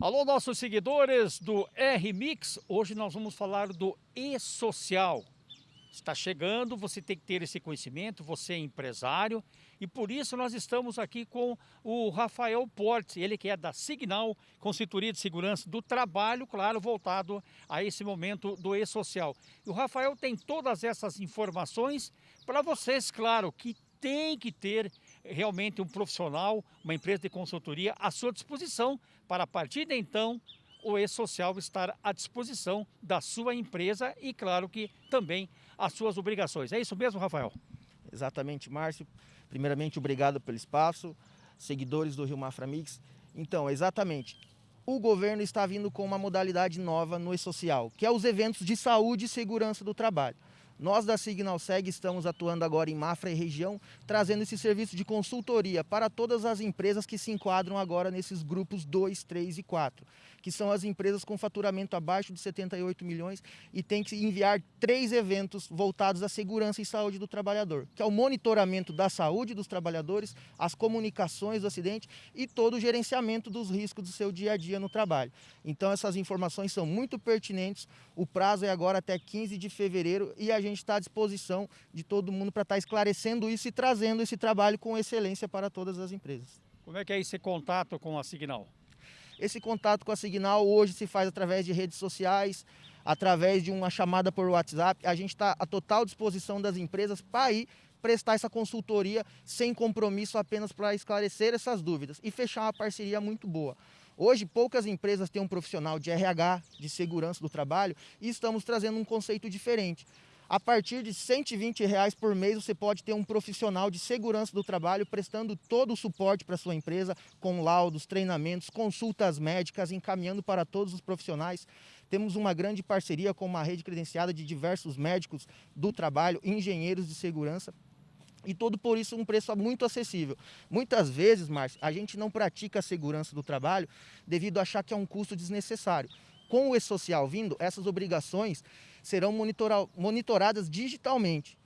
Alô, nossos seguidores do R-Mix, hoje nós vamos falar do e-social. Está chegando, você tem que ter esse conhecimento, você é empresário e por isso nós estamos aqui com o Rafael Portes, ele que é da Signal, consultoria de segurança do trabalho, claro, voltado a esse momento do e-social. E o Rafael tem todas essas informações para vocês, claro, que tem que ter realmente um profissional, uma empresa de consultoria à sua disposição para a partir de então o e-social estar à disposição da sua empresa e claro que também as suas obrigações. É isso mesmo, Rafael? Exatamente, Márcio. Primeiramente, obrigado pelo espaço, seguidores do Rio Mafra Mix. Então, exatamente, o governo está vindo com uma modalidade nova no e-social, que é os eventos de saúde e segurança do trabalho. Nós da Signal Seg estamos atuando agora em Mafra e região, trazendo esse serviço de consultoria para todas as empresas que se enquadram agora nesses grupos 2, 3 e 4, que são as empresas com faturamento abaixo de 78 milhões e tem que enviar três eventos voltados à segurança e saúde do trabalhador, que é o monitoramento da saúde dos trabalhadores, as comunicações do acidente e todo o gerenciamento dos riscos do seu dia a dia no trabalho. Então essas informações são muito pertinentes, o prazo é agora até 15 de fevereiro e a gente gente está à disposição de todo mundo para estar tá esclarecendo isso e trazendo esse trabalho com excelência para todas as empresas. Como é que é esse contato com a Signal? Esse contato com a Signal hoje se faz através de redes sociais, através de uma chamada por WhatsApp. A gente está à total disposição das empresas para ir prestar essa consultoria sem compromisso apenas para esclarecer essas dúvidas e fechar uma parceria muito boa. Hoje, poucas empresas têm um profissional de RH, de segurança do trabalho, e estamos trazendo um conceito diferente. A partir de 120 reais por mês, você pode ter um profissional de segurança do trabalho prestando todo o suporte para sua empresa, com laudos, treinamentos, consultas médicas, encaminhando para todos os profissionais. Temos uma grande parceria com uma rede credenciada de diversos médicos do trabalho, engenheiros de segurança, e tudo por isso um preço muito acessível. Muitas vezes, Márcio, a gente não pratica a segurança do trabalho devido a achar que é um custo desnecessário. Com o e-social vindo, essas obrigações serão monitoradas digitalmente.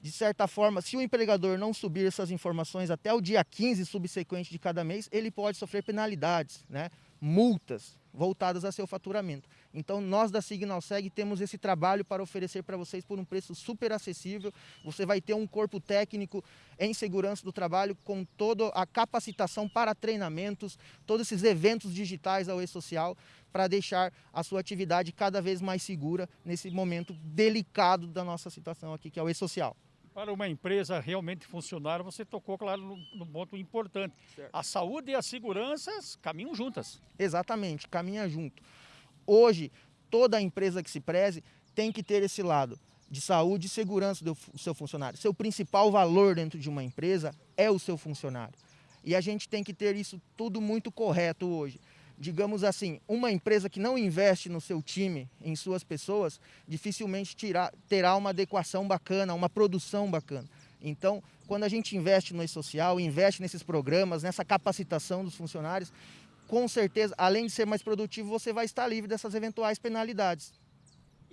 De certa forma, se o empregador não subir essas informações até o dia 15 subsequente de cada mês, ele pode sofrer penalidades, né? Multas voltadas a seu faturamento. Então nós da Signal Seg temos esse trabalho para oferecer para vocês por um preço super acessível. Você vai ter um corpo técnico em segurança do trabalho com toda a capacitação para treinamentos, todos esses eventos digitais ao e-social para deixar a sua atividade cada vez mais segura nesse momento delicado da nossa situação aqui, que é o e-social. Para uma empresa realmente funcionar, você tocou, claro, no, ponto importante. Certo. A saúde e a segurança caminham juntas. Exatamente, caminha junto. Hoje, toda empresa que se preze tem que ter esse lado de saúde e segurança do seu funcionário. Seu principal valor dentro de uma empresa é o seu funcionário. E a gente tem que ter isso tudo muito correto hoje digamos assim, uma empresa que não investe no seu time, em suas pessoas, dificilmente tirar, terá uma adequação bacana, uma produção bacana. Então, quando a gente investe no e-social, investe nesses programas, nessa capacitação dos funcionários, com certeza, além de ser mais produtivo, você vai estar livre dessas eventuais penalidades.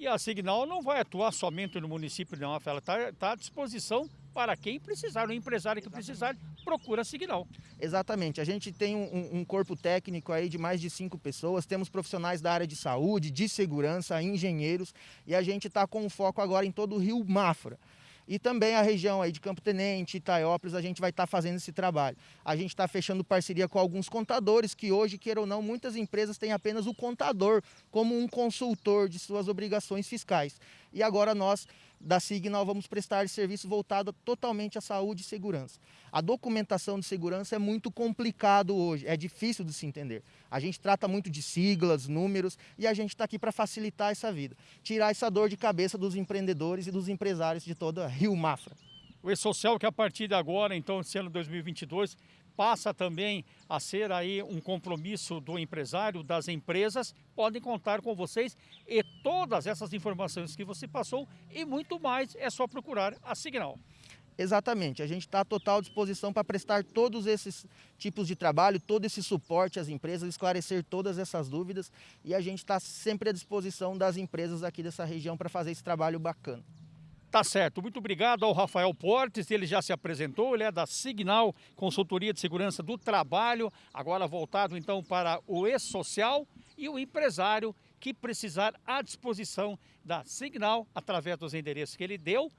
E a Signal não vai atuar somente no município de Nova ela está tá à disposição para quem precisar, o empresário que precisar, procura Signal. Exatamente, a gente tem um, um, corpo técnico aí de mais de cinco pessoas, temos profissionais da área de saúde, de segurança, engenheiros, e a gente está com foco agora em todo o Rio Mafra. E também a região aí de Campo Tenente, Itaiópolis, a gente vai estar tá fazendo esse trabalho. A gente está fechando parceria com alguns contadores, que hoje, queira ou não, muitas empresas têm apenas o contador como um consultor de suas obrigações fiscais. E agora nós da Signal vamos prestar serviço voltado totalmente à saúde e segurança. A documentação de segurança é muito complicado hoje, é difícil de se entender. A gente trata muito de siglas, números e a gente está aqui para facilitar essa vida, tirar essa dor de cabeça dos empreendedores e dos empresários de toda Rio Mafra. O E-Social que a partir de agora, então, esse ano 2022, passa também a ser aí um compromisso do empresário, das empresas, podem contar com vocês e todas essas informações que você passou e muito mais é só procurar a Signal. Exatamente, a gente está à total disposição para prestar todos esses tipos de trabalho, todo esse suporte às empresas, esclarecer todas essas dúvidas e a gente está sempre à disposição das empresas aqui dessa região para fazer esse trabalho bacana. Tá certo. Muito obrigado ao Rafael Portes, ele já se apresentou, ele é da Signal Consultoria de Segurança do Trabalho, agora voltado então para o e-social e o empresário que precisar à disposição da Signal através dos endereços que ele deu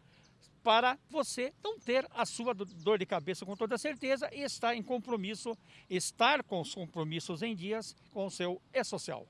para você não ter a sua dor de cabeça com toda certeza e estar em compromisso, estar com os compromissos em dias com o seu e-social.